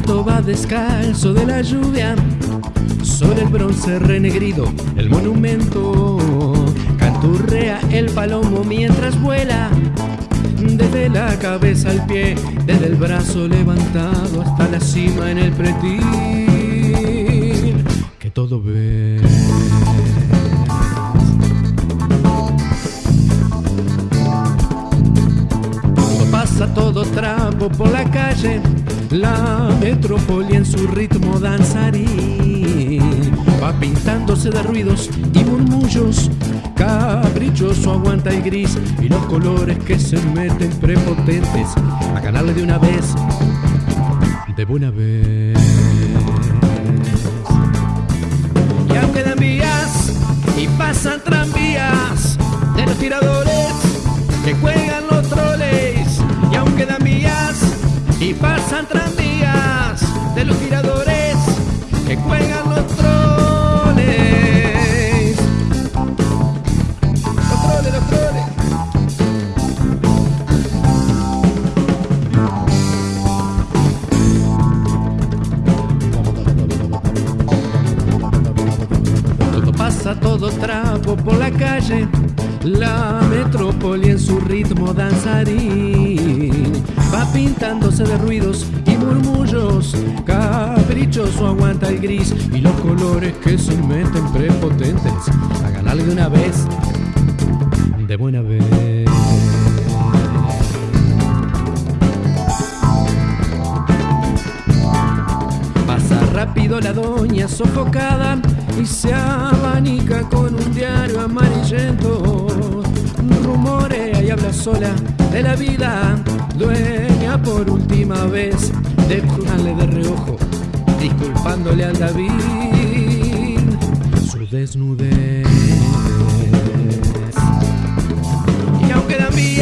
va descalzo de la lluvia sobre el bronce renegrido, el monumento canturrea el palomo mientras vuela desde la cabeza al pie, desde el brazo levantado hasta la cima en el pretil, que todo ve. Trapo por la calle, la metrópoli en su ritmo danzarín va pintándose de ruidos y murmullos. Caprichoso aguanta el gris y los colores que se meten prepotentes a ganarle de una vez, de buena vez. Y aunque dan vías y pasan tranvías de los tiradores que cuelgan los troles, y aunque dan pasan tranvías de los tiradores que cuelgan los troles. Los troles, los troles. Todo pasa todo trapo por la calle, la metrópoli en su ritmo danzarín va pintándose de ruidos y murmullos. Caprichoso aguanta el gris y los colores que se meten prepotentes a ganarle de una vez, de buena vez. Pasa rápido la doña sofocada y se abanica con un diario sola de la vida, dueña por última vez de de reojo, disculpándole al David su desnudez. Y aunque dan vías